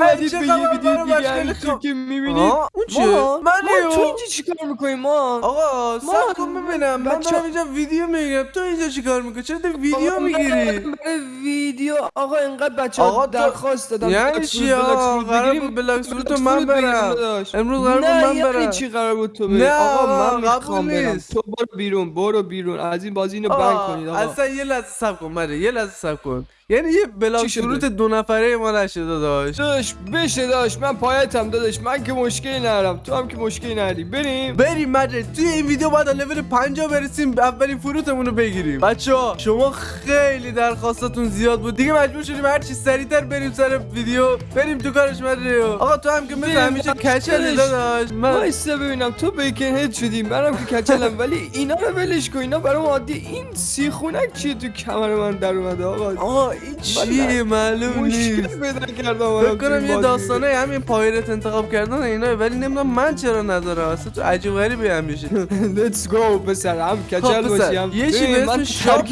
اومدید چه به یه خبر ویدیو برای دیگه مشغله همینطور خب. که می‌بینید اون چیه؟ ما من لیو. تو اینجا چیکار می‌کنیم ما آقا سب کن ببینم من دارم اینجا ویدیو می‌گیرم تو اینجا چیکار می‌کنی چرا تو ویدیو می‌گیری برای ویدیو آقا اینقدر بچه آقا ها تو- درخواست دادن یعنی چی آقا قرار. بود بلاک فروت من برم. امروز قرار بود نه من یعنی برم چی قرار بود تو بری نه، آقا من می‌خوام برم. تو برو بیرون برو بیرون از این بازی اینو بند کنید آقا اصلا یه لحظه سب کن مره یه لحظه سب کن یعنی یه بلاک؟ فروت دو نفره ما نشده داشت. داداش بشه داداش من پایتم داداش من که مشکلی ندارم تو هم که مشکلی نداری. بریم. بریم مجه توی این ویدیو باید لول 50 برسیم اولین فروتمون رو بگیریم. بچه ها. شما خیلی درخواستاتون زیاد بود. دیگه مجبور شدیم هر چی سریعتر بریم سر ویدیو. بریم تو کارش مجه آقا تو هم که مثل همیشه. کچلی داداش. من وایسا ببینم تو بیکن هد شدی. منم که کچلم ولی اینا رو ولش کن. اینا برام عادی. این سیخونک چیه تو کمر من در اومده؟ آقا. آقا این چیه معلوم نیست. پیدا کردم کنم یه. داستانه همین pirate انتخاب کردن اینا ولی نمی‌دونم من چرا ندارم اصلا تو عجیب غریبی هم میشه Let's go پسر هم کچل خب باشی پسر هم. یه چی به اسم shop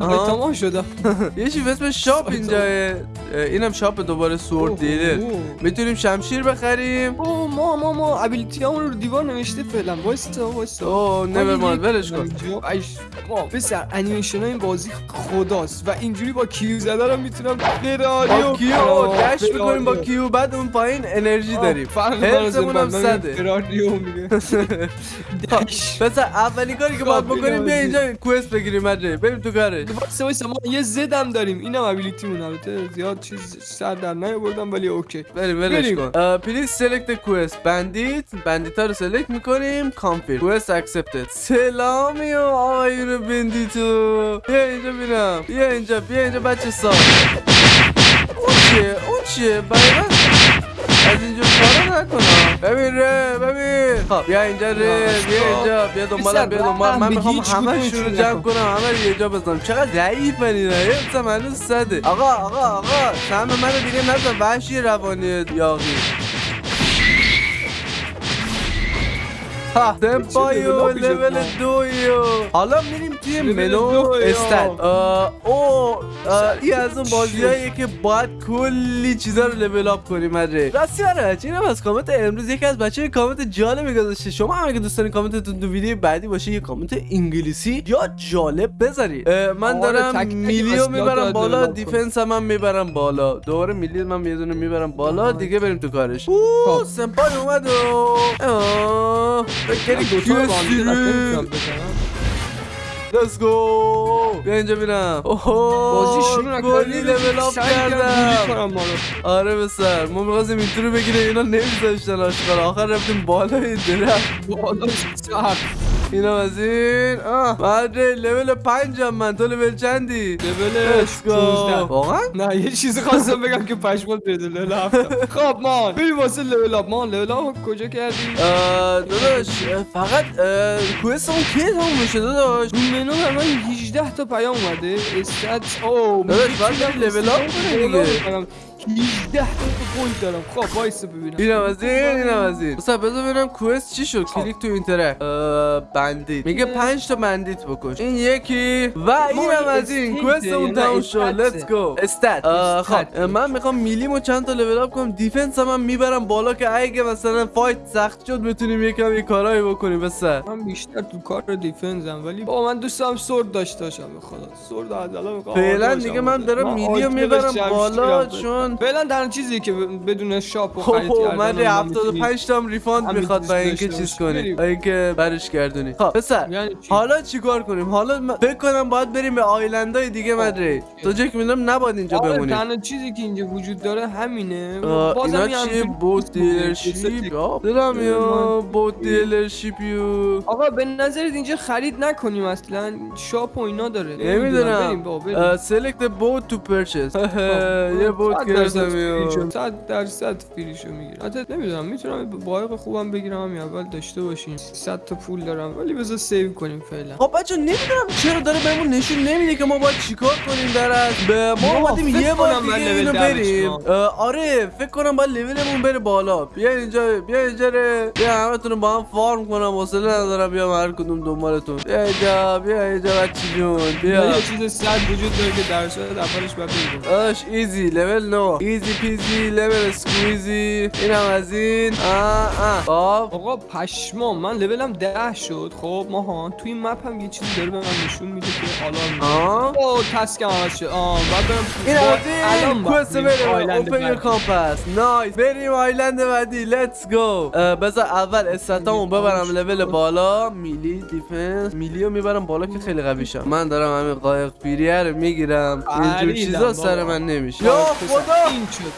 آها. تمام شدم یه چی به اسم shop سایت اینجاه اینم shop دوباره sword dealer اوه. می‌تونیم شمشیر بخریم؟ اوه ما ما ما. ability رو دیوار نوشته فعلا. وایسا اوه never mind ولش کن. ما پسر انیمیشن این بازی خداست. و اینجوری با Q زدن رو می‌تونم فراریو با Q. dash می‌کنیم با Q؟ بعد اون پایین انرژی داریم. فرق هم صده. فراریو میگه. dash. پس اولین کاری که باید خب، بکنیم بیا. اینجا quest بگیریم مجه بریم تو کارش. وایسا وایسا ما یه زدم داریم. اینم ability مون البته زیاد. چیز سر در نیاوردم ولی okay بریم ولش. کن please select quest bandit bandit ها رو select می‌کنیم confirm quest accepted سلامی و آقایون bandit و بیا اینجا بینم بیا اینجا بیا اینجا بچه سال اون چیه اون چیه برای از اینجا کارا نکنم. ببین ره ببین. خب بیا اینجا ره بیا اینجا بیا دنبالم بیا دنبال من می‌خوام همه رو جمع. کنم همه رو یه جا بزنم. چقدر ضعیف اینا حفظم هنوز صده. آقا آقا آقا. سهم منو دیگه نزن وحشی روانی یاقی. ها تمپایو لول دویو. حالا میریم توی منو آه، او این از اون بازیاییه که باید کلی چیزا رو level up کنیم مجه راستی آره اینم از کامنت امروز یکی از بچه کامنت جالبی گذاشته. شما هم اگه دوست دارین کامنتتون تو ویدیو بعدی باشه یه کامنت انگلیسی یا جالب بذارید. من آره، دارم melee و می‌برم بالا defense هم, می‌برم بالا. دوباره melee من یه دونه می‌برم بالا دیگه بریم تو کارش. اوه سمپای اومد دوتا رو با هم دیگه؟ بزنم. Let's go. بیا اینجا بینم اوه بازی شروع نکردی لول اپ کردم. آره بسر ما می‌خواستیم این رو بگیره اینا نمیذاشتن آشقال آخر رفتیم بالای درخت بالا سر اینا از این. آه. لول پنجم من. تو لول چندی؟ لول Let's go 16 واقعا؟ نه یه چیزی خواستم بگم که پشمات بده لول هفتم. خب مان بریم واسه لول اپ مان لول اپ کجا کردی داداش فقط quest اون کی تموم میشه داداش؟ منو من 18 تا پیام اومده. stat او داداش، بری level up کنی دیگه. 18 تا point دارم. خب وایس ببینم. اینم از این اینم از این. بسا بذار ببینم quest چی شد. click to interact bandit. میگه پنج تا bandit بکش. این یکی. و اینم از این. استیته، quest اون یعنی تموم. شد. let's go stat خب. من می‌خوام melee مو چند تا level up کنم. defense هم, هم می‌برم بالا که اگه مثلا fight سخت شد بتونیم یکم یه کارایی بکنیم. بسا. من بیشتر تو کار defense م ولی با من دوست دارم sword داشته باشم به خدا sword از الان می‌خوام فعلا دیگه من دارم melee و می‌برم بالا چون فعلا در چیزی که بدون shop و خب خرید کردن من و اینا میتونی- 75 تا هم refund می‌خواد برای اینکه چیز. کنی اینکه برش گردونی خب پسر یعنی چی؟ حالا چیکار کنیم؟ حالا فکر کنم باید بریم به island ای دیگه مدری تو جک می‌دونم نباید اینجا بمونیم. تنها چیزی که اینجا وجود داره همینه. بازم اینا همچین boat. دیلرشیپ. دلم یا بوت دیلرشیپ. یو آقا به نظرت اینجا خرید نکنیم اصلا. شاپ و اینا داره. نمی‌دونم. سلکت بوت تو پرچس یه بوت درصد. یو صد درصد فریشو می‌گیرم. حتی نمی‌دونم می‌تونم بایق خوبم بگیرم همین اول داشته باشیم 100 تا پول دارم ولی بذار سیو کنیم فعلا. خب بچه نمی‌دونم چرا داره بهمون نشون نمیده که ما باید چیکار کنیم در از به ما اومدیم یه بار دیگه اینو بریم. آره فکر کنم باید لولمون بره بالا. بیا اینجا بیا اینجا. بیا همتون رو با هم farm کنم حوصله ندارم. بیا هر کدوم دنبالتون. بیا اینجا بیا اینجا بچه جون بیا. یه چیز صد وجود داره که در صورت اولش باید بگیریم. اش easy. level 9 برو easy peasy lemon squeezy اینم از این. آه آه. خب. آقا پشما من لولم ده شد. خب ماهان توی این map هم یه چیزی داره به من نشون میده که آه. او task م عوض شد آه بعد برم این از این. quest بریم open. compass nice بریم island بعدی. let's go بذار اول stat امو ببرم لول بالا. melee defense melee رو می‌برم بالا که خیلی قوی شم من دارم همین قایق پیریه رو می‌گیرم. اینجور چیزا. سر من نمیشه. یا خدا این شد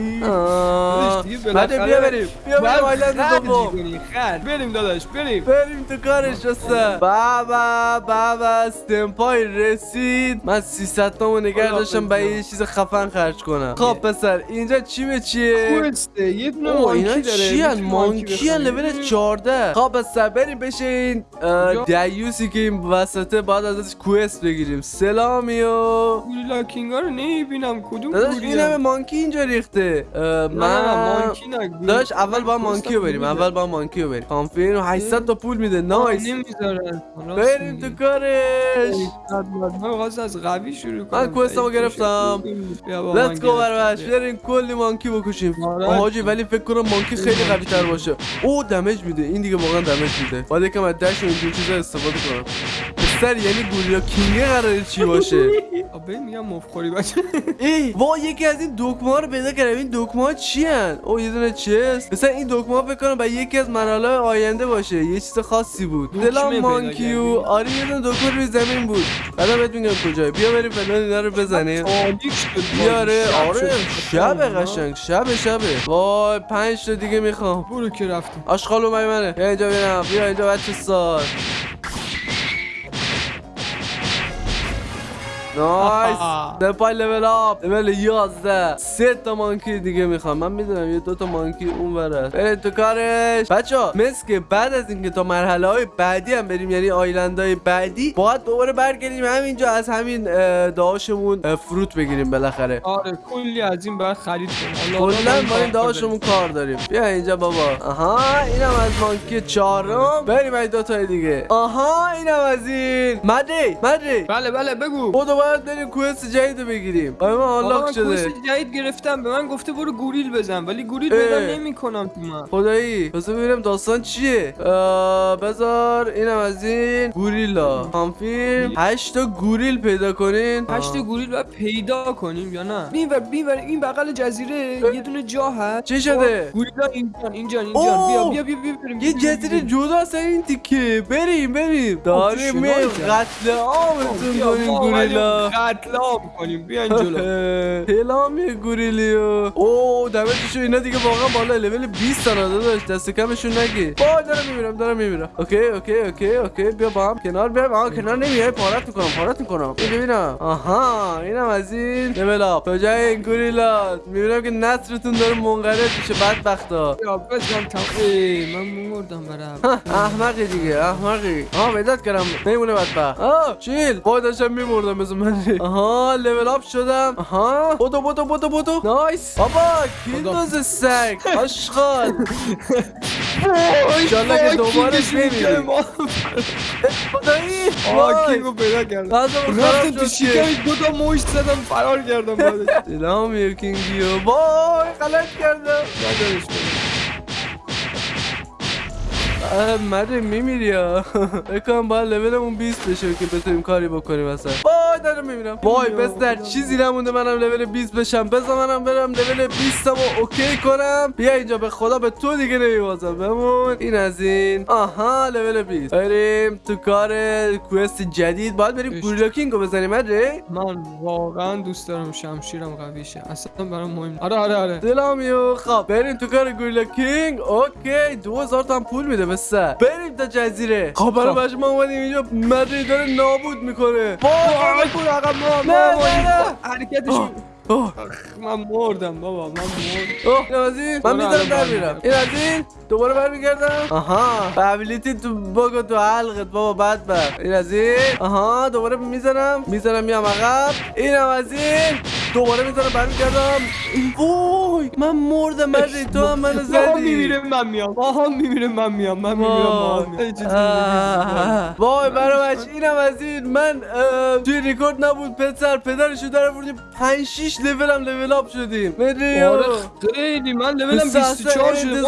بالاخره بیا بریم. بیا بریم island خرج. بریم داداش بریم. بریم تو کارش رسته بابا بابا استمپای رسید. من 300 تامو نگه داشتم به. یه چیز خفن خرج کنم. خب پسر اینجا چی به چیه؟ quest ه یه دونه monkey داره. چی؟ می‌تونی monkey بخری. لول 14 خب پسر بریم بشه این؟ دیوسی که این وسطه بعد ازش کوست بگیریم. سلامیو. گوریلا کینگا رو نمی‌بینم. کدوم داداش این همه مانکی اینجا ریخته. من مانکی. داشت اول با من مانکی رو کوستم بریم. اول با مانکی رو بریم کانفین 800 تا پول میده. نایس. نمی‌ذارن. بریم تو کارش. من خواست از قوی شروع کنم. من کوستمو گرفتم. Let's go برش بریم کلی مانکی بکشیم. آره. آه، حاجی ولی فکر کنم مانکی خیلی قوی تر باشه. او دمج میده. این دیگه واقعا دمج میده. باید یکم از دش و اینجور چیزا استفاده کنم. پسر یعنی گوریا کینگه قراره چی باشه؟ آبه میگم مفخوری بچه. ای وا یکی از این دکمه ها رو پیدا کردم. این دکمه ها چی هن؟ او یه دونه چست؟ مثلا این دکمه ها فکر کنم به یکی از مرحله آینده باشه. یه چیز خاصی بود. دلم مانکیو؟ آره یه دونه دکمه روی زمین بود. بعدا بهت میگم کجای بیا بریم فلان اینا رو بزنیم. بیاره آره. شب قشنگ. شب شبه وای پنج تا دیگه می‌خوام. برو که رفتیم. آشغال اومد منه. بیا اینجا ببینم. بیا اینجا بچه سال نایس دپای لول اپ لول 11 سه تا مانکی دیگه می‌خوام من می‌دونم یه دو تا مانکی اون ور است برید تو کارش بچه ها مثل که بعد از اینکه تا مرحله های بعدی هم بریم یعنی آیلند های بعدی باید دوباره برگردیم همینجا از همین اه، داشمون اه، فروت بگیریم بالاخره آره کلی از این باید خرید کنیم کلا این کار داشمون کار داریم بیا اینجا بابا آها اینم از مانکی چهارم بریم این دو تای دیگه آها اینم از این مدی مدی بله بله بگو بودو باید بریم کوست جدید رو بگیریم. آیا من من شده. کوست جدید گرفتم. به من گفته برو گوریل بزن ولی گوریل. پیدا نمی‌کنم تو من. خدایی بذار ببینم داستان چیه. بذار اینم از این گوریلا. کانفیرم هشت تا گوریل پیدا کنین. هشت آه. گوریل باید پیدا کنیم یا نه؟ این ور این بغل جزیره یه دونه جا هست. چی شده؟ گوریلا اینجان اینجان اوه. اینجان بیا بیا بیا بیا یه جزیره. جدا از این تیکه. بریم بریم. داریم. قتل عامتون کنیم گوریلا. اومدیم قتل عام کنیم. بیاین جلو. هلام گوریلیو او دمتشو اینا دیگه واقعا بالا لول 20 تا داداش دست کمشون نگی. با دارم میمیرم دارم میمیرم اوکی اوکی اوکی اوکی. بیا با هم کنار بیا آها کنار. نمیای؟ پارت می‌کنم پارت می‌کنم. این ببینم. آها اینم از این لول اپ تو جای این گوریلا می‌بینم که نصرتون داره منقرض میشه بدبختا. یا بزن تم ای من مردم برم. احمقی دیگه احمقی. آها پیدات کردم. نمیمونه بدبخت. آه چیل. داشتم میمردم مثل من آها لول اپ شدم. آها. بودو بودو بودو بودو نایس. بابا کیندوز سگ؟ آشغال. انشالله که دوباره بمیری خدایی آه کینگو پیدا کردم رفتم تو شد. که شکمش دو تا مشت زدم فرار کردم سلام یکینگیو وای غلط کردم. ندارش. مره میمیری؟ یا بکنم باید لولمون 20 بشه که بتونیم کاری بکنیم اصلا. وای دارم میمیرم وای بس در چیزی نمونده منم لول 20 بشم بذار منم برم لول 20 رو اوکی کنم بیا اینجا به خدا به تو دیگه نمیبازم بمون این از این آها لول 20 بریم تو کار کوست جدید باید بریم اش. گوریلا کینگو بزنیم مره من واقعا دوست دارم شمشیرم قوی شه اصلا برام مهم. آره آره آره دلامیو خب بریم تو کار گوریلا کینگ اوکی 2000 تا پول میده بسه بریم تا جزیره خب برای. بچه ما اومدیم اینجا مری داره نابود می‌کنه وای وای برو عقب ما ما-. حرکتش اوه، اوه، من مردم بابا من مردم. اوه، من میدارم الان در. میرم این از این دوباره برمیگردم. آها. ابیلیتی تو بگو تو حلقت بابا بد بر این از این. آها دوباره می‌زنم می‌زنم میام عقب. اینم از این دوباره می‌زنم برمیگردم. وای من مردم مجید تو هم منو زدی میمیره من میام ماها میمیره من میام من میمیرم. وای برامش اینم از این من توی ریکورد نبود پسر پدرشو در بردیم 5 6 لول هم لول اپ شدیم مریو آره خیلی من لولم 24 شده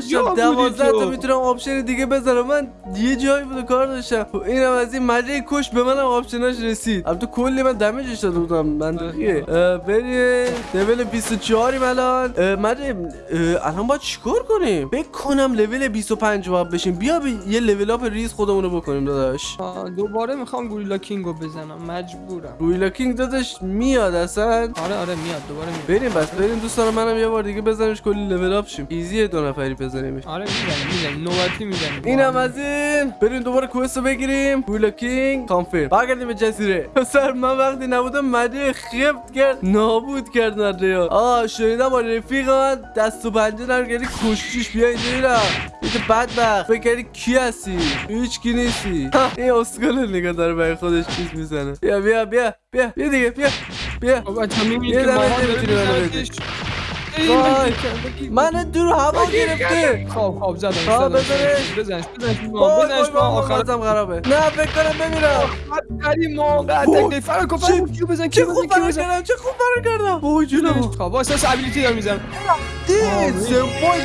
کجا بودی 12 تا تو می‌تونم آپشن دیگه بذارم من یه جایی بود کار داشتم اینم از این مجه کش به منم آپشناش رسید البته کلی من دمیجش داده بودم منطقیه بریم لول 24 یم الان مجه اه، الان باید چیکار کنیم؟ فکر کنم لول 25 باید بشیم. بیا بی- یه level up ریز خودمون رو بکنیم داداش. دوباره می‌خوام Gorilla King و بزنم. مجبورم. Gorilla King داداش میاد اصلا. آره آره میاد. دوباره میاد. بریم بس بریم. دوستان منم یه بار دیگه بزنیمش کلی level up شیم. easy ه دو نفری بزنیمش. آره می‌زنیم می‌زنیم. نوبتی می‌زنیم. اینم از این. بریم دوباره quest رو بگیریم. Gorilla King confirm برگردیم به جزیره. سر من وقتی نبودم مده خفت کرد. نابود کرد مده آه شنیدم با رفیق من دست و پنجه نرم کردی کشتیش بیا اینجا یه بدبخت. فکر کی هستی؟ هیچ کی نیستی. این اسکل نگاه داره برای خودش چیز می‌زنه. بیا بیا بیا بیا بیا دیگه بیا بیا. بچه می‌بینید یه که وای. من دور هوا گرفته خب خب زدم خب، زدم بزنش. بزنش بزنش بزنش آخر آخرتم خرابه نه فکر کنم بمیرم خری ما وای. تک فرار کن فرار کن کیو بزن چه کیو خوب بزن کیو بزن کردم چه خوب فرار کردم وای جونم خب واسه ابیلیتی دارم می‌زنم دید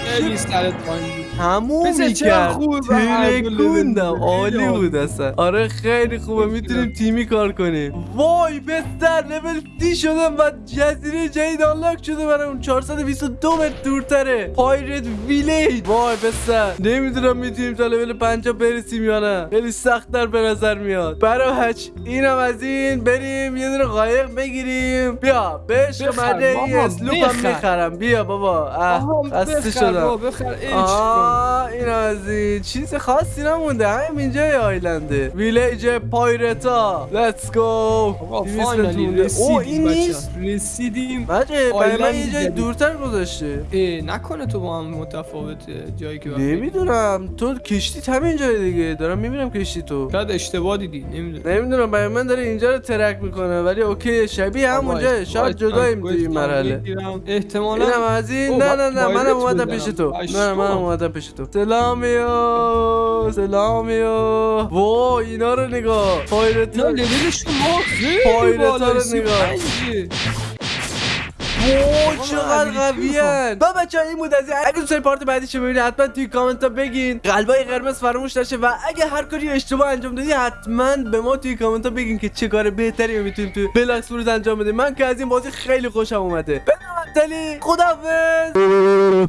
خیلی سرت پایین بود تموم می‌کرد. ترکوندم. عالی بود اصلا. آره خیلی خوبه. می‌تونیم تیمی کار کنیم. وای بستر. لول سی شدم و جزیره جدید آنلاک شده برام 422 متر دورتره. پایرت ویلیج وای بستر. نمی‌دونم می‌تونیم تا لول 50 برسیم یا نه. خیلی سخت در به نظر میاد. برای هچ اینم از این بریم. یه دونه قایق بگیریم. بیا بهش بخر، مده این بخر. می‌خرم. بیا بابا. اه خسته شدم. بخر آه این از این چیز خاصی نمونده. همین اینجا island ه. ویلیج pirate ا. let's go آقا او این نیست. رسیدیم. بچه برای من یه جای. دورتر گذاشته. نکنه تو با هم متفاوته جایی که. نمی‌دونم. تو کشتی همین جای دیگه. دارم می‌بینم کشتی تو. شاید اشتباه دیدی. نمی‌دونم. نمی‌دونم برای من داره اینجا رو ترک می‌کنه. ولی OK شبیه همونجا. شاید جداییم توی این مرحله. احتمالا نه نه نه منم اومدم. پیش تو. نه منم. اومدم پیش تو. سلامیو سلامیو وای اینا رو نگاه. pirate خیلی pirate ا بالا رو نگاه. وای چقدر قویان با بچه این بود از. اگه دوست part بعدی چه ببینید حتما توی کامنت ها بگین. قلبای قرمز فراموش نشه و اگه هر کاری اشتباه انجام دادی حتما به ما توی کامنت ها بگین که چه کار بهتری می‌تونیم توی Blox Fruits انجام بدیم. من که از این بازی خیلی خوشم اومده. بدون خداحافظ.